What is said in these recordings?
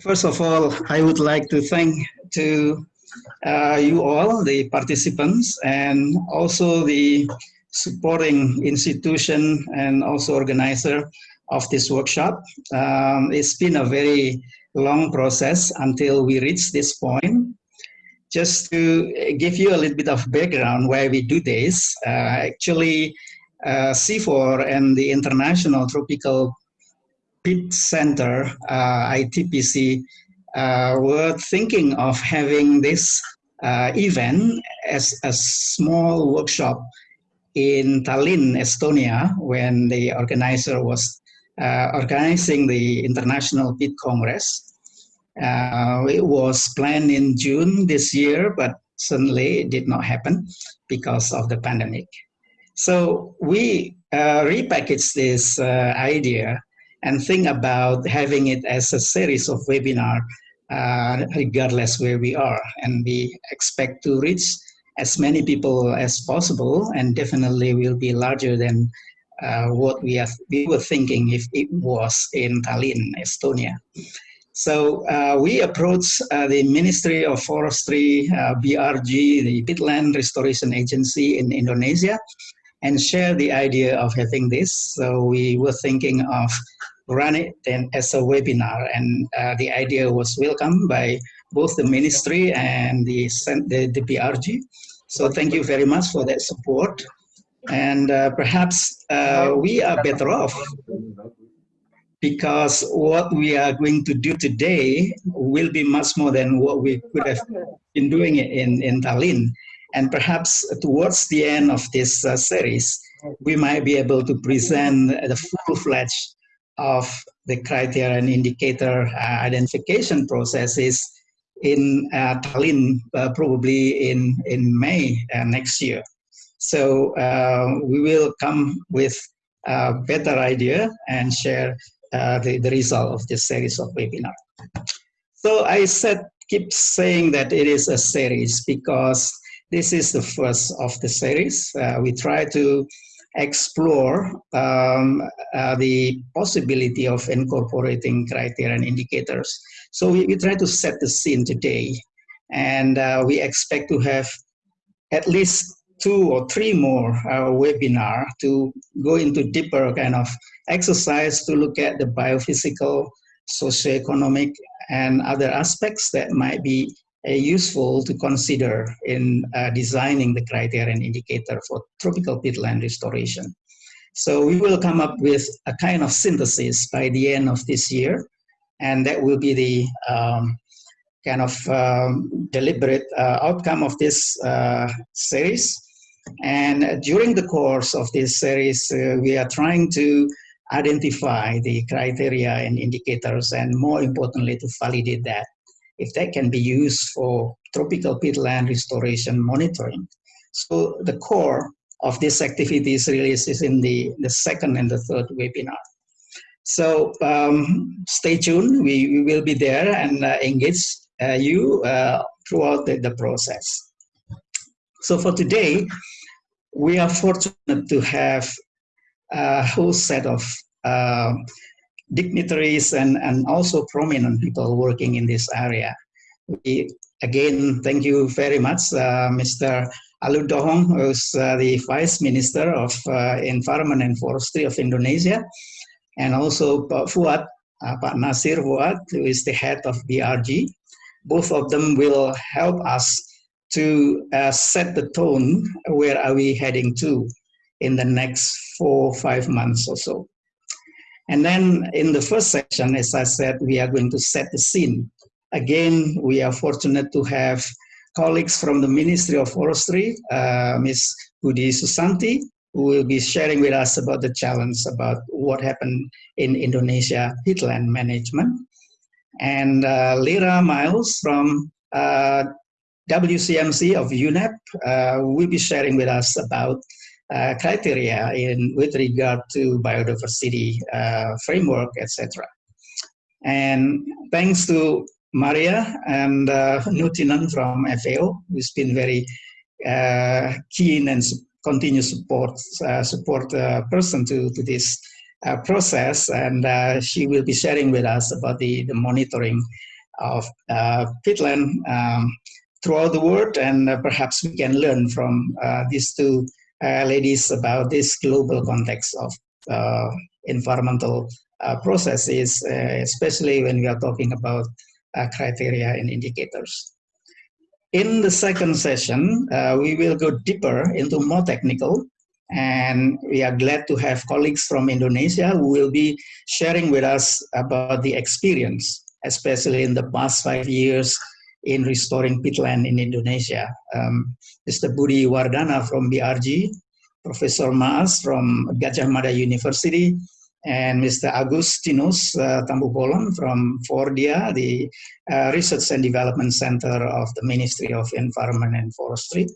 First of all, I would like to thank to uh, you all, the participants, and also the supporting institution and also organizer of this workshop. Um, it's been a very long process until we reach this point. Just to give you a little bit of background why we do this, uh, actually uh, CIFOR and the International Tropical Peat Center, uh, ITPC, uh, were thinking of having this uh, event as a small workshop in Tallinn, Estonia, when the organizer was uh, organizing the International Peat Congress. Uh, it was planned in June this year, but suddenly it did not happen because of the pandemic. So we uh, repackaged this uh, idea and think about having it as a series of webinar uh, regardless where we are. And we expect to reach as many people as possible and definitely will be larger than uh, what we, have, we were thinking if it was in Tallinn, Estonia. So uh, we approached uh, the Ministry of Forestry, uh, BRG, the Peatland Restoration Agency in Indonesia, and share the idea of having this. So we were thinking of run it then as a webinar and uh, the idea was welcomed by both the ministry and the, the, the BRG. So thank you very much for that support. And uh, perhaps uh, we are better off because what we are going to do today will be much more than what we could have been doing in, in Tallinn. And perhaps towards the end of this uh, series, we might be able to present the full-fledged of the criteria and indicator uh, identification processes in uh, Tallinn, uh, probably in, in May uh, next year. So uh, we will come with a better idea and share the, the result of this series of webinar. So I said, keep saying that it is a series because this is the first of the series. we try to explore um, uh, the possibility of incorporating criteria and indicators. So we, we try to set the scene today and uh, we expect to have at least two or three more uh, webinar to go into deeper kind of exercise to look at the biophysical, socioeconomic, and other aspects that might be uh, useful to consider in uh, designing the criteria and indicator for tropical peatland restoration. So we will come up with a kind of synthesis by the end of this year, and that will be the um, kind of um, deliberate uh, outcome of this uh, series. And during the course of this series, uh, we are trying to identify the criteria and indicators, and more importantly, to validate that if that can be used for tropical peatland restoration monitoring. So the core of this activity is really is in the, the second and the third webinar. So um, stay tuned, we, we will be there and uh, engage uh, you uh, throughout the, the process. So for today, we are fortunate to have a whole set of uh, dignitaries and, and also prominent people working in this area. We, again, thank you very much, uh, Mr. Alue Dohong, who's uh, the Vice Minister of uh, Environment and Forestry of Indonesia, and also Pak Foead, uh, Pak Nazir Foead, who is the head of BRG. Both of them will help us to uh, set the tone, where are we heading to in the next four, five months or so. And then in the first section, as I said, we are going to set the scene. Again, we are fortunate to have colleagues from the Ministry of Forestry, uh, Ms. Budi Susanti, who will be sharing with us about the challenge about what happened in Indonesia peatland management. And uh, Lera Miles from uh, WCMC of UNEP uh, will be sharing with us about uh, criteria in with regard to biodiversity uh, framework, etc. And thanks to Maria and uh, Nuutinen from FAO, who's been very uh, keen and continue support uh, support uh, person to, to this process, and she will be sharing with us about the, the monitoring of peatland um, throughout the world, and perhaps we can learn from these two Uh, ladies about this global context of uh, environmental uh, processes, especially when we are talking about criteria and indicators. In the second session, uh, we will go deeper into more technical and we are glad to have colleagues from Indonesia who will be sharing with us about the experience, especially in the past five years in restoring peatland in Indonesia. Um, Mr. Budi Wardhana from BRG, Professor Maas from Gadjah Mada University, and Mr. Agustinus uh, from Fordia, the uh, Research and Development Center of the Ministry of Environment and Forestry,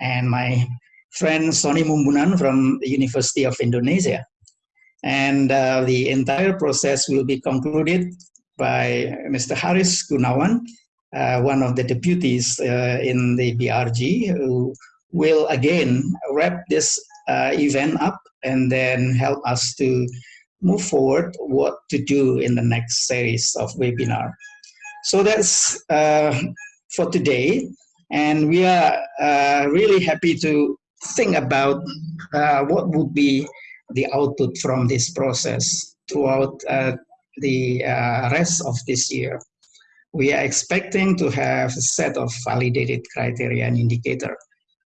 and my friend Sony Mumbunan from the University of Indonesia. And uh, the entire process will be concluded by Mr. Haris Gunawan, one of the deputies uh, in the BRG, who will again wrap this uh, event up and then help us to move forward what to do in the next series of webinar. So that's uh, for today. And we are uh, really happy to think about uh, what would be the output from this process throughout uh, the uh, rest of this year. We are expecting to have a set of validated criteria and indicator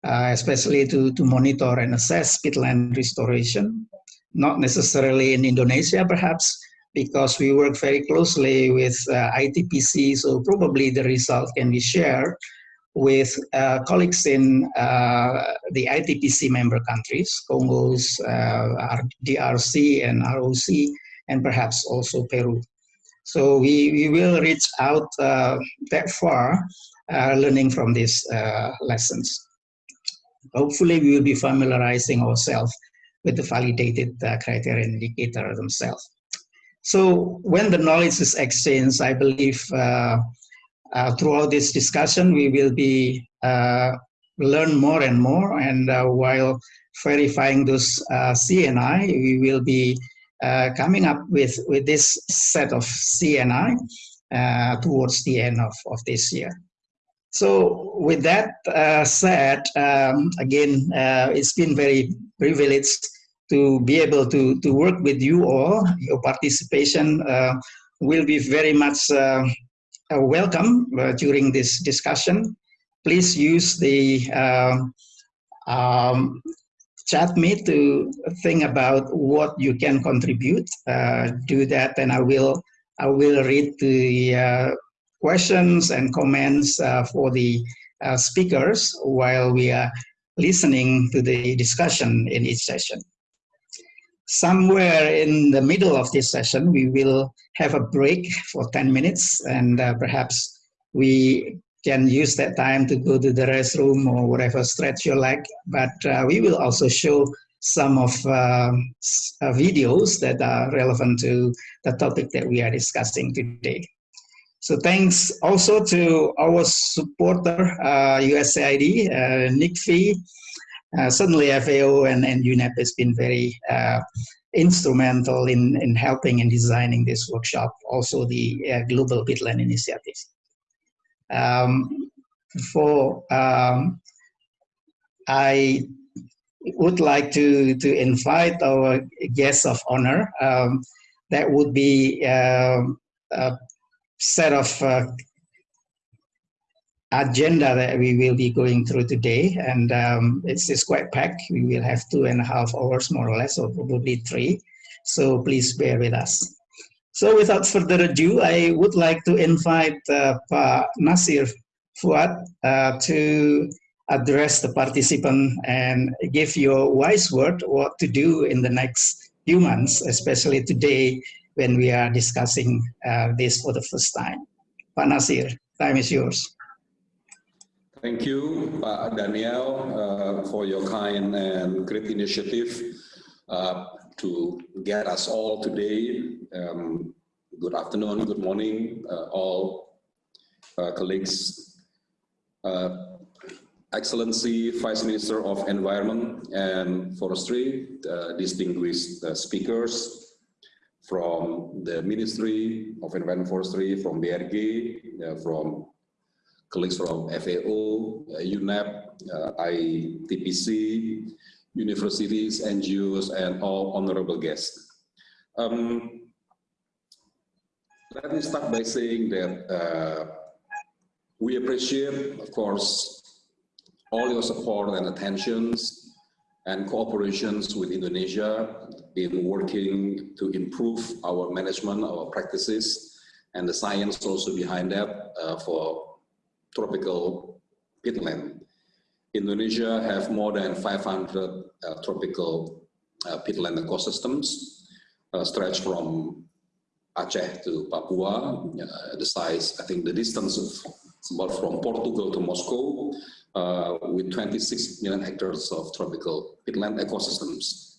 uh, especially to, to monitor and assess peatland restoration, not necessarily in Indonesia perhaps, because we work very closely with uh, ITPC, so probably the result can be shared with uh, colleagues in uh, the ITPC member countries, Congos, uh, DRC and ROC, and perhaps also Peru. So we, we will reach out uh, that far, uh, learning from these lessons. Hopefully we will be familiarizing ourselves with the validated uh, criteria indicator themselves. So when the knowledge is exchanged, I believe uh, uh, throughout this discussion, we will be uh, learn more and more. And uh, while verifying those uh, C&I, we will be coming up with, with this set of C&I towards the end of, of this year. So with that uh, said, um, again, uh, it's been very privileged to be able to, to work with you all. Your participation uh, will be very much uh, uh, welcome uh, during this discussion. Please use the um, chat me to think about what you can contribute. do that and I will I will read the questions and comments uh, for the uh, speakers while we are listening to the discussion in each session. Somewhere in the middle of this session, we will have a break for 10 minutes and uh, perhaps we can use that time to go to the restroom or whatever stretch your leg. But uh, we will also show some of uh, uh, videos that are relevant to the topic that we are discussing today. So thanks also to our supporter, uh, USAID, uh, NICFI, uh, certainly FAO and, and UNEP has been very uh, instrumental in, in helping and designing this workshop, also the uh, Global Peatland Initiative. Um, for, um, I would like to, to invite our guests of honor. Um, that would be uh, set of uh, agenda that we will be going through today. And um, it's, it's quite packed. We will have two and a half hours more or less or probably three. So please bear with us so without further ado i would like to invite uh, pa Nazir Foead uh, to address the participant and give your wise word what to do in the next few months especially today when we are discussing uh, this for the first time. Pak Nazir, time is yours. Thank you, Pak Daniel, uh, for your kind and great initiative uh, to get us all today. Um, good afternoon, good morning, uh, all uh, colleagues. Uh, Excellency Vice Minister of Environment and Forestry, distinguished speakers, from the Ministry of Environment and Forestry, from BRG, uh, from colleagues from FAO, uh, UNEP, uh, ITPC, universities, NGOs, and all honorable guests. Um, let me start by saying that uh, we appreciate, of course, all your support and attentions and cooperations with Indonesia in working to improve our management, our practices, and the science also behind that uh, for tropical peatland. Indonesia have more than 500 uh, tropical uh, peatland ecosystems uh, stretched from Aceh to Papua, uh, the size, I think the distance of about from Portugal to Moscow, uh, with 26 million hectares of tropical peatland ecosystems.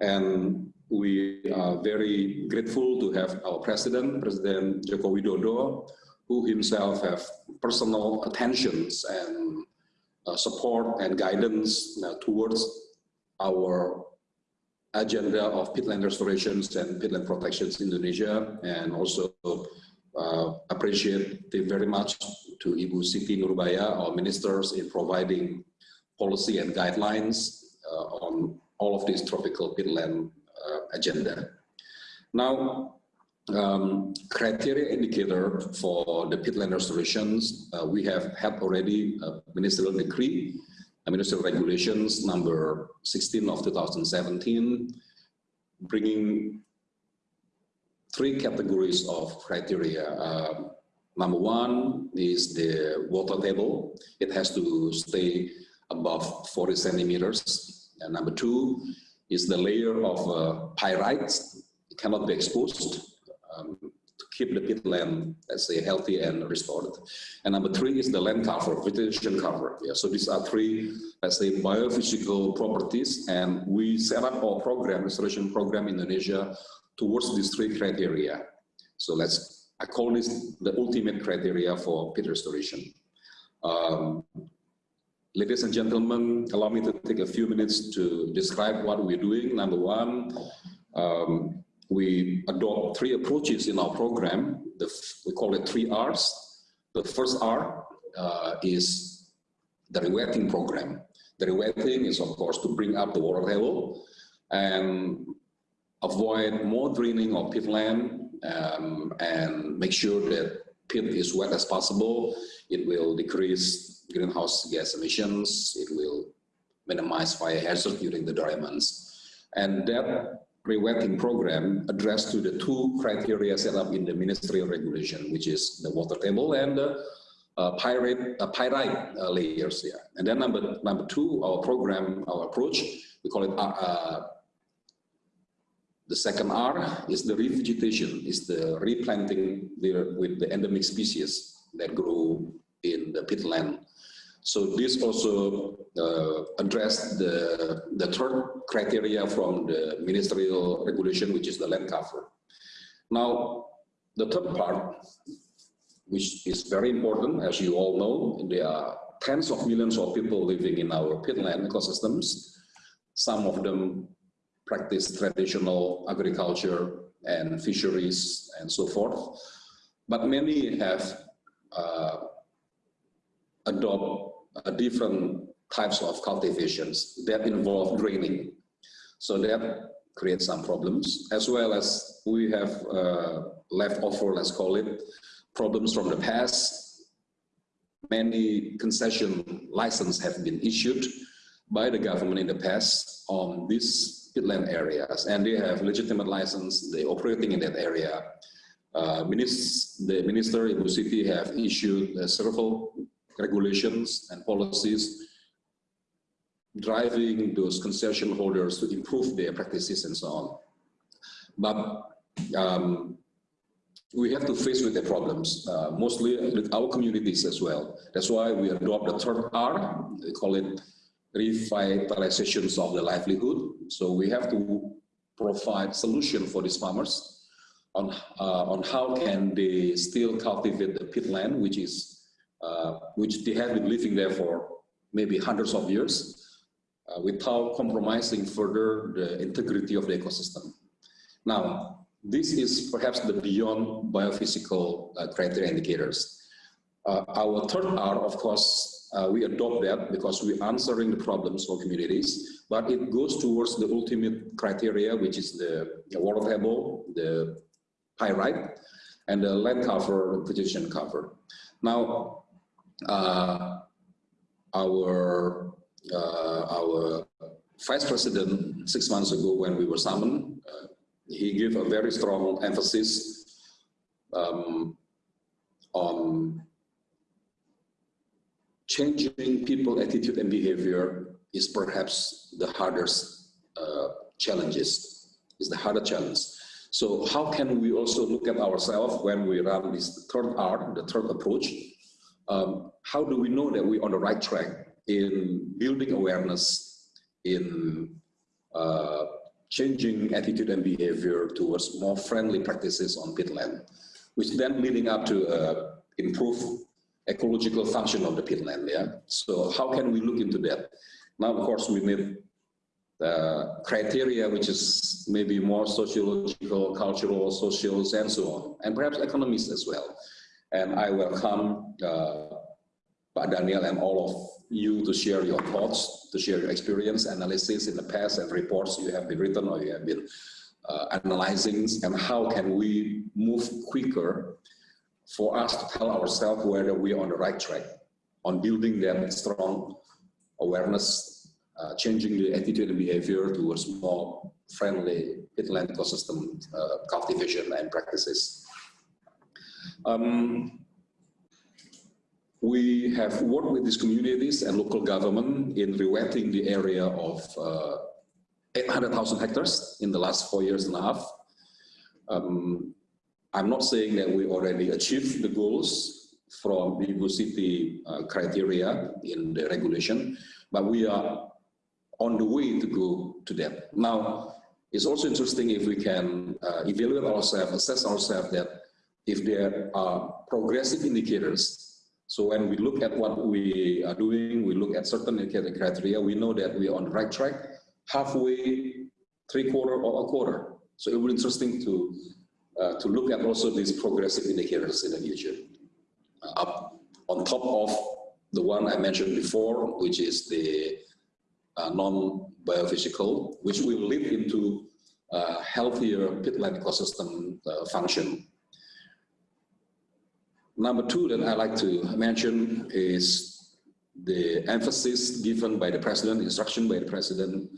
And we are very grateful to have our president, President Joko Widodo, who himself have personal attentions and support and guidance uh, towards our agenda of peatland restorations and peatland protections in Indonesia and also uh, appreciate very much to Ibu Siti Nurbaya, our ministers in providing policy and guidelines uh, on all of these tropical peatland uh, agenda. Now, um, criteria indicator for the peatland restorations, uh, we have had already a ministerial decree, a ministerial regulations number 16 of 2017, bringing three categories of criteria. Uh, number one is the water table. It has to stay above 40 centimeters. And number two is the layer of uh. It cannot be exposed um, to keep the peatland, let's say, healthy and restored. And number three is the land cover, vegetation cover. Yeah, so these are three, let's say, biophysical properties, and we set up our program, restoration program in Indonesia, towards these three criteria. So let's, I call this the ultimate criteria for peat restoration. Um, ladies and gentlemen, allow me to take a few minutes to describe what we're doing. Number one, um, we adopt three approaches in our program. The, we call it three R's. The first R uh, is the rewetting program. The rewetting is, of course, to bring up the water level and avoid more draining of peatland um, and make sure that peat is wet as possible. It will decrease greenhouse gas emissions. It will minimize fire hazard during the dry months. And that pre-wetting program addressed to the two criteria set up in the ministerial regulation, which is the water table and the uh, pyrite, uh, pyrite uh, layers. Yeah. And then number number two, our program, our approach, we call it uh, uh, the second R is the revegetation, is the replanting the, with the endemic species that grow in the peatland so this also uh, addressed the, the third criteria from the ministerial regulation, which is the land cover. Now, the third part, which is very important, as you all know, there are tens of millions of people living in our peatland ecosystems. Some of them practice traditional agriculture and fisheries and so forth. But many have uh, adopt uh, different types of cultivations that involve draining. So that creates some problems, as well as we have uh, leftover, let's call it, problems from the past. Many concession licenses have been issued by the government in the past on these peatland areas, and they have legitimate license, they're operating in that area. Uh, the Minister Ibu Siti have issued several regulations and policies driving those concession holders to improve their practices and so on. But um, we have to face with the problems, uh, mostly with our communities as well. That's why we adopt the third R, we call it revitalizations of the livelihood. So we have to provide solution for these farmers on, uh, on how can they still cultivate the peatland, which is uh, which they have been living there for maybe hundreds of years uh, without compromising further the integrity of the ecosystem. Now, this is perhaps the beyond biophysical uh, criteria indicators. Uh, our third R, of course, uh, we adopt that because we're answering the problems for communities, but it goes towards the ultimate criteria, which is the, the water table, the pyrite, and the land cover, vegetation cover. Now, uh, our uh, our vice president six months ago when we were summoned, uh, he gave a very strong emphasis um, on changing people attitude and behavior is perhaps the hardest uh, challenges, is the harder challenge. So how can we also look at ourselves when we run this third R, the third approach? Um, how do we know that we're on the right track in building awareness, in uh, changing attitude and behavior towards more friendly practices on peatland, which then leading up to uh, improve ecological function of the peatland, yeah? So how can we look into that? Now, of course, we need uh, criteria which is maybe more sociological, cultural, social, and so on, and perhaps economists as well. And I welcome Daniel and all of you to share your thoughts, to share your experience, analysis in the past and reports you have been written or you have been uh, analyzing, and how can we move quicker for us to tell ourselves whether we are on the right track on building that strong awareness uh, changing the attitude and behavior towards more friendly peatland ecosystem uh, cultivation and practices. Um, we have worked with these communities and local government in rewetting the area of uh, 800,000 hectares in the last four years and a half. Um, I'm not saying that we already achieved the goals from the City uh, criteria in the regulation, but we are on the way to go to that. Now, it's also interesting if we can uh, evaluate ourselves, assess ourselves that if there are progressive indicators, so when we look at what we are doing, we look at certain indicator criteria, we know that we are on the right track, halfway, three quarter or a quarter. So it will be interesting to, uh, to look at also these progressive indicators in the future. Uh, up on top of the one I mentioned before, which is the uh, non-biophysical, which will lead into healthier peatland ecosystem uh, function. Number two that I'd like to mention is the emphasis given by the president, instruction by the president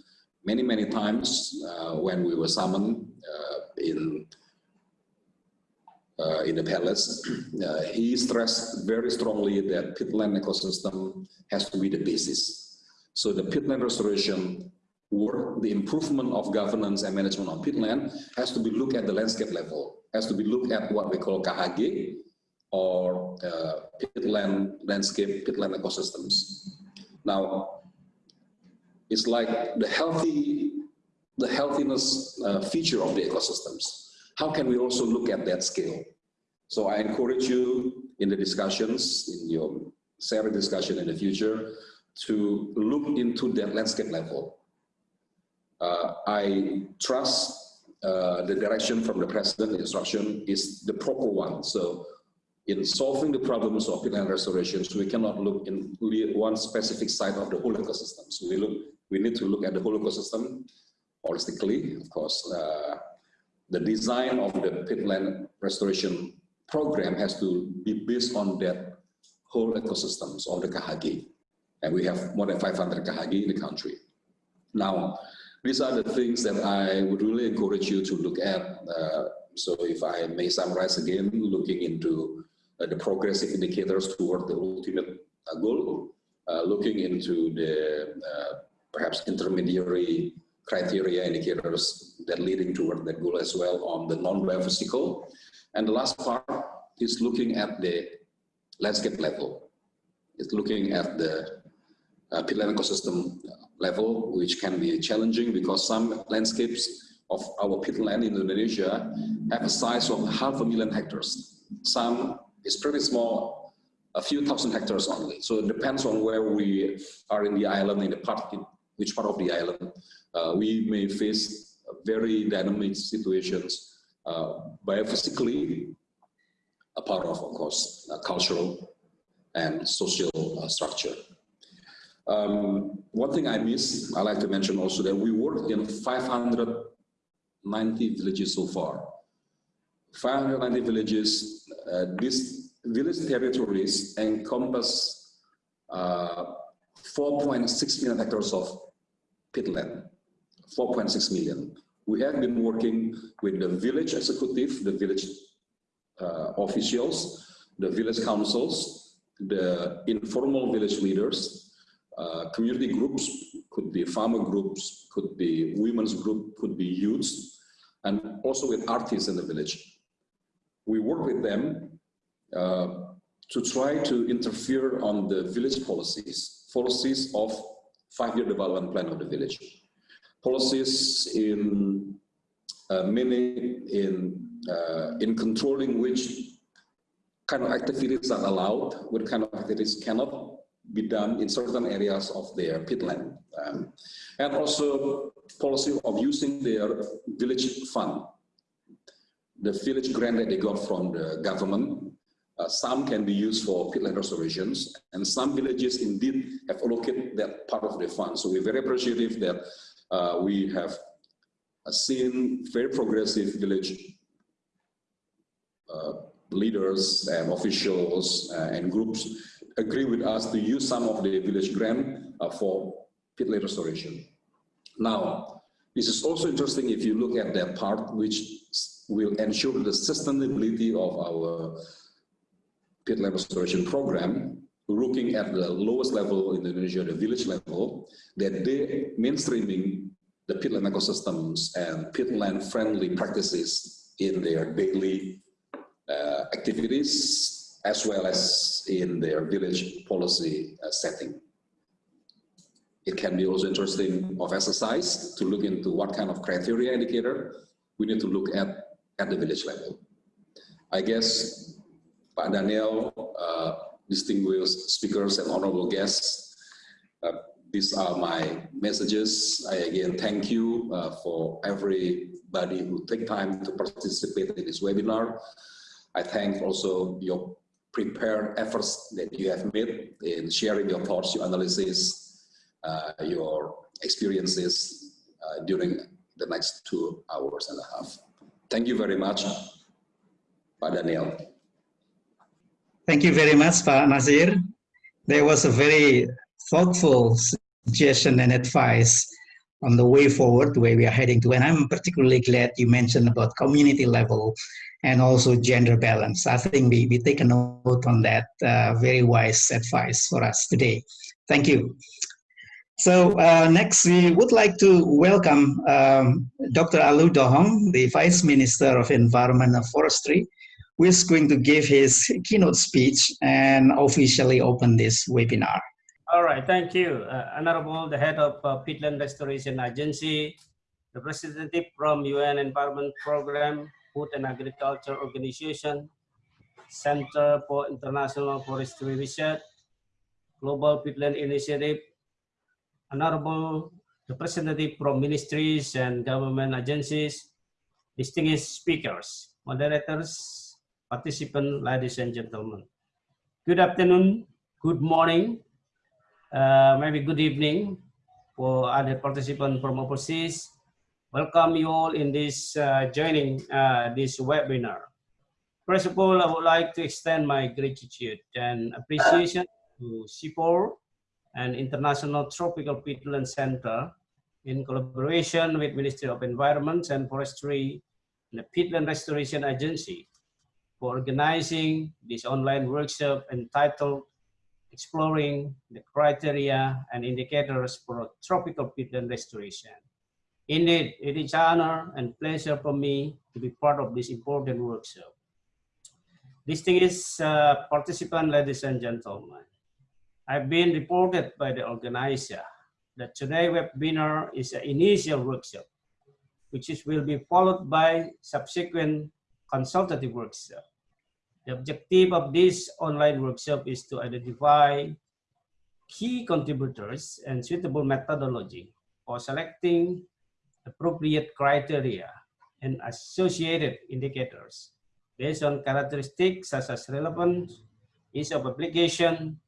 many, many times uh, when we were summoned uh, in uh, in the palace, uh, he stressed very strongly that peatland ecosystem has to be the basis. So the peatland restoration the improvement of governance and management on peatland has to be looked at the landscape level, has to be looked at what we call KHG or uh, landscape, peatland ecosystems. Now, it's like the healthy, the healthiness uh, feature of the ecosystems. How can we also look at that scale? So I encourage you in the discussions, in your SERI discussion in the future, to look into that landscape level. Uh, I trust uh, the direction from the president, instruction is the proper one. So in solving the problems of peatland restorations, we cannot look in one specific side of the whole ecosystem. So we look, we need to look at the whole ecosystem holistically, of course. Uh, the design of the peatland restoration program has to be based on that whole ecosystems of the KHG. and we have more than 500 KHG in the country. Now, these are the things that I would really encourage you to look at. Uh, so if I may summarize again, looking into the progressive indicators toward the ultimate uh, goal, uh, looking into the uh, perhaps intermediary criteria indicators that leading toward that goal as well on the non-biophysical. And the last part is looking at the landscape level. It's looking at the uh, peatland ecosystem level, which can be challenging because some landscapes of our peatland in Indonesia have a size of half a million hectares. Some is pretty small, a few thousand hectares only. So it depends on where we are in the island, in the part, in which part of the island. Uh, we may face very dynamic situations uh, biophysically, a part of, of course, uh, cultural and social uh, structure. Um, one thing I missed, I like to mention also that we worked in 590 villages so far. 590 villages, uh, these village territories encompass uh, 4.6 million hectares of peatland, 4.6 million. We have been working with the village executive, the village uh, officials, the village councils, the informal village leaders, uh, community groups, could be farmer groups, could be women's group, could be youths, and also with artists in the village. We work with them uh, to try to interfere on the village policies, policies of five-year development plan of the village. Policies in uh, in uh, in controlling which kind of activities are allowed, what kind of activities cannot be done in certain areas of their peatland. Um, and also policy of using their village fund, the village grant that they got from the government. Uh, some can be used for peatland restorations, and some villages indeed have allocated that part of the fund. So we're very appreciative that uh, we have seen very progressive village uh, leaders and officials uh, and groups agree with us to use some of the village grant uh, for peatland restoration. Now, this is also interesting if you look at that part, which will ensure the sustainability of our peatland restoration program, looking at the lowest level in Indonesia, the village level, that they mainstreaming the peatland ecosystems and peatland friendly practices in their daily uh, activities as well as in their village policy uh, setting. It can be also interesting of exercise to look into what kind of criteria indicator we need to look at at the village level. I guess Pak Daniel, uh, distinguished speakers and honorable guests, uh, these are my messages. I again thank you uh, for everybody who take time to participate in this webinar. I thank also your prepared efforts that you have made in sharing your thoughts, your analysis, uh, your experiences uh, during the next two hours and a half. Thank you very much, Pak Daniel. Thank you very much, Pak Nazir. There was a very thoughtful suggestion and advice on the way forward, where we are heading to. And I'm particularly glad you mentioned about community level and also gender balance. I think we, we take a note on that uh, very wise advice for us today. Thank you. So uh, next, we would like to welcome um, Dr. Alue Dohong, the Vice Minister of Environment and Forestry, who is going to give his keynote speech and officially open this webinar. All right, thank you. Uh, Honorable, the head of uh, Peatland Restoration Agency, the representative from UN Environment Program, Food and Agriculture Organization, Center for International Forestry Research, Global Peatland Initiative, honorable representative from ministries and government agencies, distinguished speakers, moderators, participants, ladies and gentlemen. Good afternoon, good morning, uh, maybe good evening for other participants from overseas welcome you all in this uh, joining uh, this webinar. First of all, I would like to extend my gratitude and appreciation to CIFOR and International Tropical Peatland Center in collaboration with Ministry of Environment and Forestry and the Peatland Restoration Agency for organizing this online workshop entitled Exploring the Criteria and Indicators for Tropical Peatland Restoration. Indeed, it is honor and pleasure for me to be part of this important workshop. Distinguished uh, participant, ladies and gentlemen, I've been reported by the organizer that today's webinar is an initial workshop, which is, will be followed by subsequent consultative workshop. The objective of this online workshop is to identify key contributors and suitable methodology for selecting appropriate criteria and associated indicators based on characteristics such as relevance, ease of application,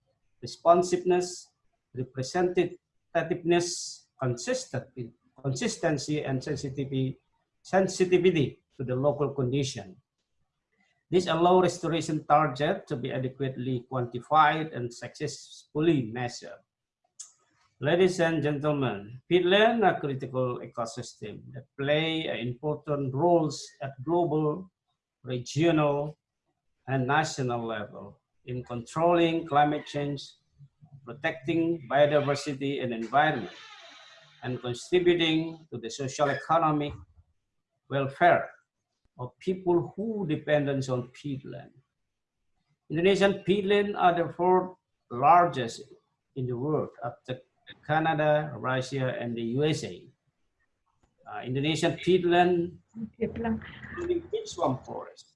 responsiveness, representativeness, consistency, and sensitivity, sensitivity to the local condition. This allows restoration target to be adequately quantified and successfully measured. Ladies and gentlemen, peatland are critical ecosystem that play important roles at global, regional, and national level in controlling climate change, protecting biodiversity and environment, and contributing to the social economic welfare of people who depend on peatland. Indonesian peatland are the fourth largest in the world after Canada, Russia, and the USA. Uh, Indonesian peatland, including peat swamp forest,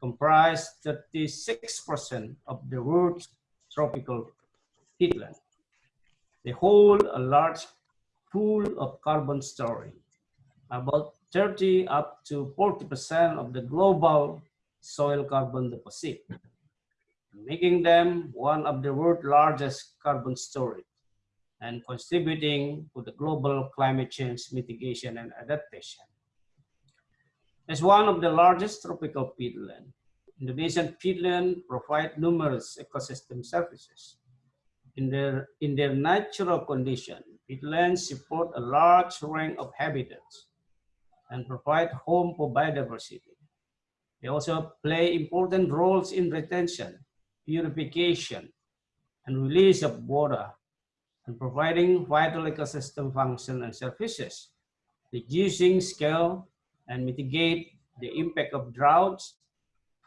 comprise 36% of the world's tropical peatland. They hold a large pool of carbon storage, about 30 up to 40% of the global soil carbon deposit, making them one of the world's largest carbon storage and contributing to the global climate change mitigation and adaptation. As one of the largest tropical peatland, Indonesian peatland provide numerous ecosystem services. In their, in their natural condition, peatlands support a large range of habitats and provide home for biodiversity. They also play important roles in retention, purification, and release of water and providing vital ecosystem function and services, reducing scale and mitigate the impact of droughts,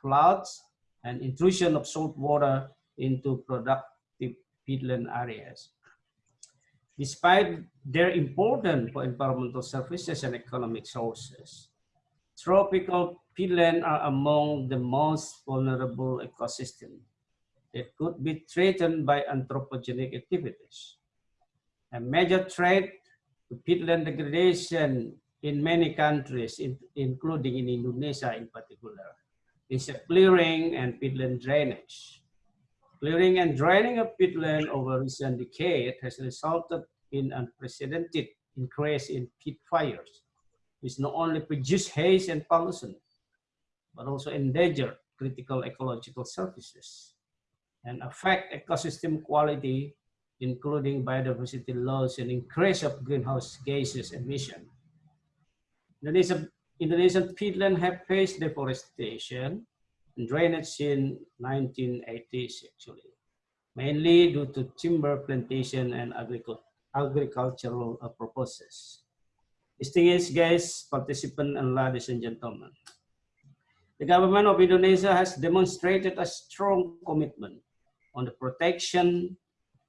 floods, and intrusion of salt water into productive peatland areas. Despite their importance for environmental services and economic sources, tropical peatland are among the most vulnerable ecosystems that could be threatened by anthropogenic activities. A major threat to peatland degradation in many countries, in, including in Indonesia in particular, is clearing and peatland drainage. Clearing and draining of peatland over recent decade has resulted in unprecedented increase in peat fires, which not only produce haze and pollution, but also endanger critical ecological services and affect ecosystem quality including biodiversity loss and increase of greenhouse gases emission. Indonesia, Indonesian peatland have faced deforestation and drainage since 1980s actually, mainly due to timber plantation and agricultural uh, purposes. Distinguished guests, participants, and ladies and gentlemen. The government of Indonesia has demonstrated a strong commitment on the protection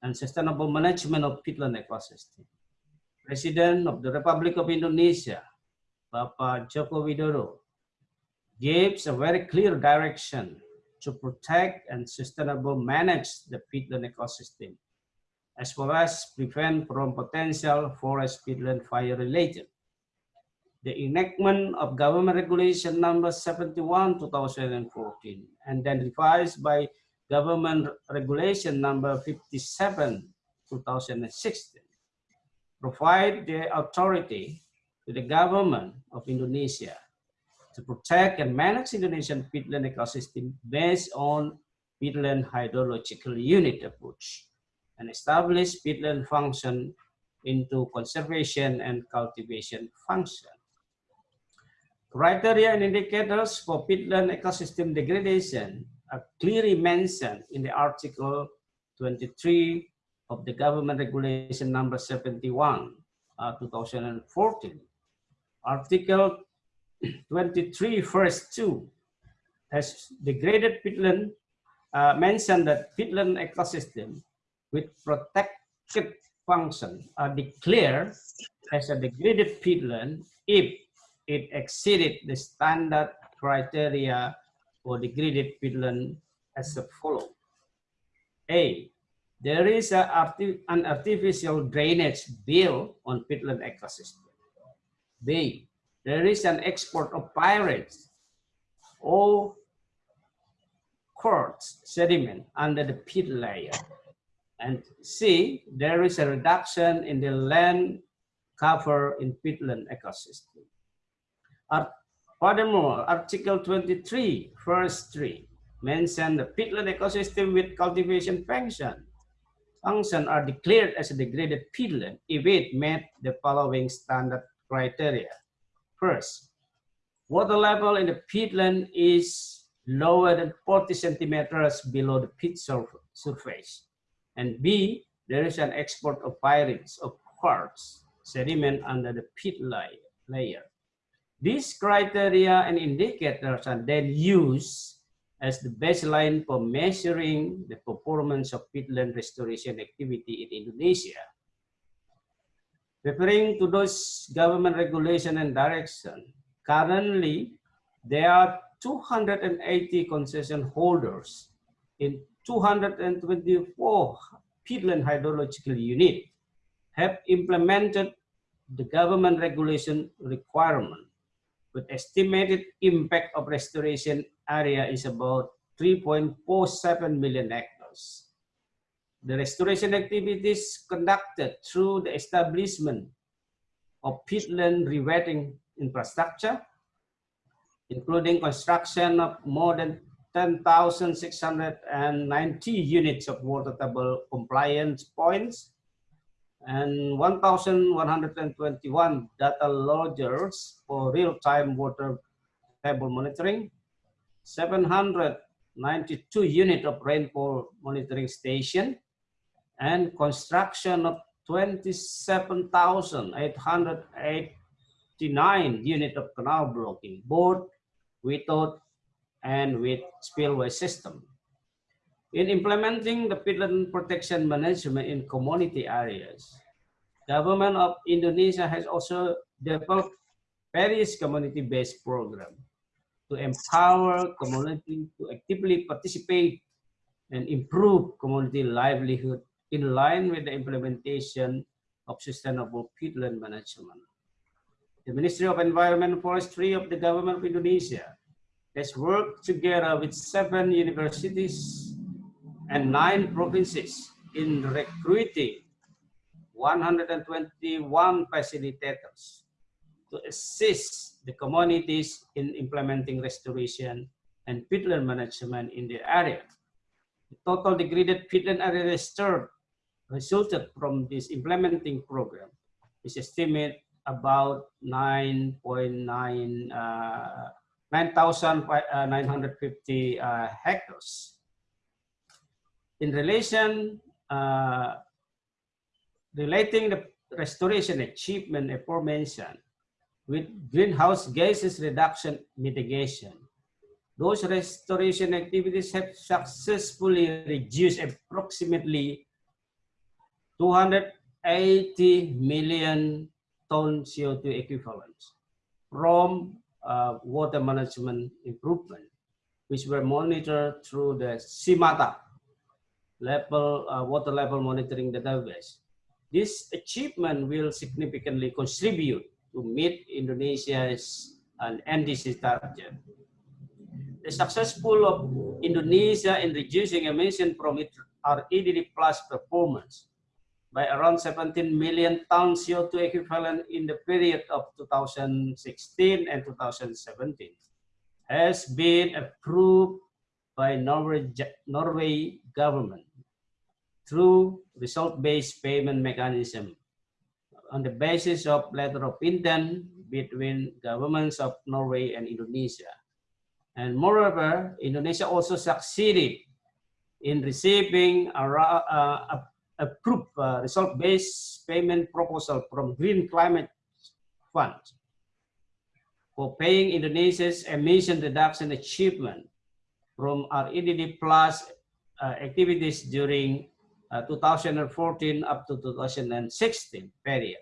and sustainable management of peatland ecosystem. President of the Republic of Indonesia, Bapak Joko Widodo, gives a very clear direction to protect and sustainable manage the peatland ecosystem, as well as prevent from potential forest peatland fire related. The enactment of government regulation number 71 2014 and then revised by Government Regulation number 57, 2016, provide the authority to the government of Indonesia to protect and manage Indonesian peatland ecosystem based on peatland hydrological unit approach and establish peatland function into conservation and cultivation function. Criteria and indicators for peatland ecosystem degradation are clearly mentioned in the Article 23 of the Government Regulation number 71, uh, 2014. Article 23, first 2, has degraded peatland, uh, mentioned that peatland ecosystem with protected function are declared as a degraded peatland if it exceeded the standard criteria for degraded peatland as follows. A, there is a an artificial drainage built on peatland ecosystem. B, there is an export of pyrites or quartz sediment under the pit layer. And C, there is a reduction in the land cover in peatland ecosystem. Furthermore, Article 23, verse 3, mention the peatland ecosystem with cultivation function. Function are declared as a degraded peatland if it met the following standard criteria. First, water level in the peatland is lower than 40 centimeters below the surf- surface. And B, there is an export of pyrites of quartz sediment under the pit layer. These criteria and indicators are then used as the baseline for measuring the performance of peatland restoration activity in Indonesia. Referring to those government regulation and direction, currently there are 280 concession holders in 224 peatland hydrological unit have implemented the government regulation requirement with estimated impact of restoration area is about 3.47 million hectares. The restoration activities conducted through the establishment of peatland rewetting infrastructure, including construction of more than 10,690 units of water table compliance points and 1,121 data loggers for real-time water table monitoring, 792 unit of rainfall monitoring station, and construction of 27,889 unit of canal blocking, both without and with spillway system. In implementing the peatland protection management in community areas, government of Indonesia has also developed various community-based programs to empower community to actively participate and improve community livelihood in line with the implementation of sustainable peatland management. The Ministry of Environment and Forestry of the Government of Indonesia has worked together with seven universities and nine provinces in recruiting 121 facilitators to assist the communities in implementing restoration and peatland management in the area. The total degraded peatland area restored resulted from this implementing program is estimated about 9.9 uh, 9,950 uh, hectares. In relation, uh, relating the restoration achievement aforementioned with greenhouse gases reduction mitigation, those restoration activities have successfully reduced approximately 280 million ton CO2 equivalents from uh, water management improvement, which were monitored through the CIMATA level uh, water level monitoring database. This achievement will significantly contribute to meet Indonesia's uh, NDC target. The successful of Indonesia in reducing emission from its REDD plus performance by around 17 million tons CO2 equivalent in the period of 2016 and 2017 has been approved by Norway, Norway government through result-based payment mechanism on the basis of letter of intent between governments of Norway and Indonesia. And moreover, Indonesia also succeeded in receiving a, uh, approved uh, result-based payment proposal from Green Climate Fund for paying Indonesia's emission reduction achievement from REDD plus uh, activities during uh, 2014 up to 2016 period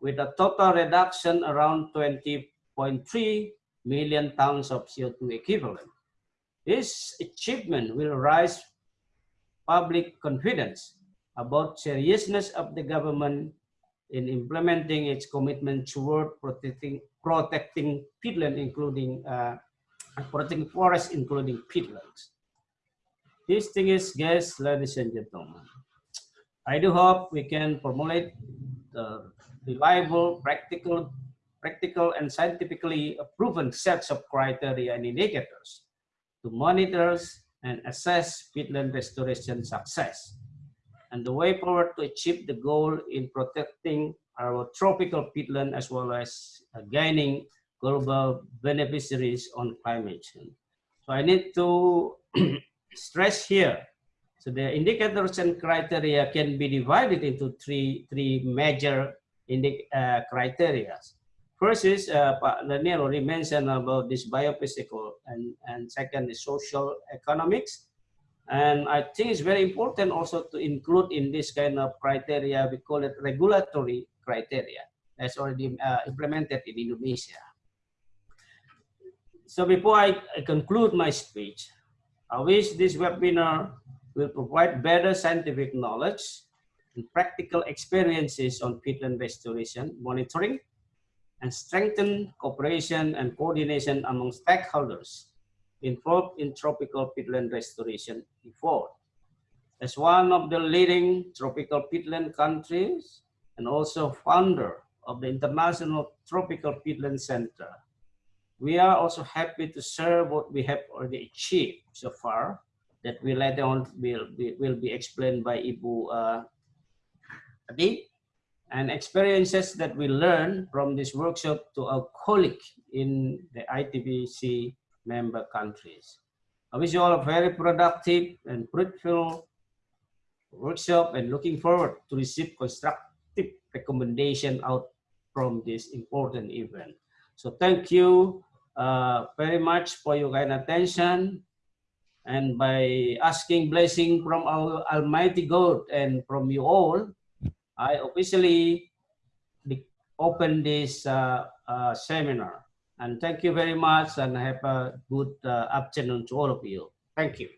with a total reduction around 20.3 million tons of CO2 equivalent. This achievement will raise public confidence about seriousness of the government in implementing its commitment toward protecting, protecting peatland, including uh, protecting forests, including peatlands. This thing is, guys, ladies and gentlemen, I do hope we can formulate the reliable, practical, practical and scientifically proven sets of criteria and indicators to monitor and assess peatland restoration success. And the way forward to achieve the goal in protecting our tropical peatland as well as uh, gaining global beneficiaries on climate change. So I need to stress here. So the indicators and criteria can be divided into three, three major uh, criteria. First is, uh, Daniel already mentioned about this biophysical and, and second is social economics. And I think it's very important also to include in this kind of criteria, we call it regulatory criteria that's already uh, implemented in Indonesia. So before I, I conclude my speech, I wish this webinar will provide better scientific knowledge and practical experiences on peatland restoration monitoring and strengthen cooperation and coordination among stakeholders involved in tropical peatland restoration effort. As one of the leading tropical peatland countries and also founder of the International Tropical Peatland Center, we are also happy to share what we have already achieved so far that will later on will be, will be explained by Ibu uh, Adi and experiences that we learn from this workshop to our colleague in the ITPC member countries. I wish you all a very productive and fruitful workshop and looking forward to receive constructive recommendation out from this important event. So thank you uh, very much for your kind attention and by asking blessing from our Almighty God and from you all, I officially open this uh, uh, seminar. And thank you very much and have a good uh, afternoon to all of you. Thank you.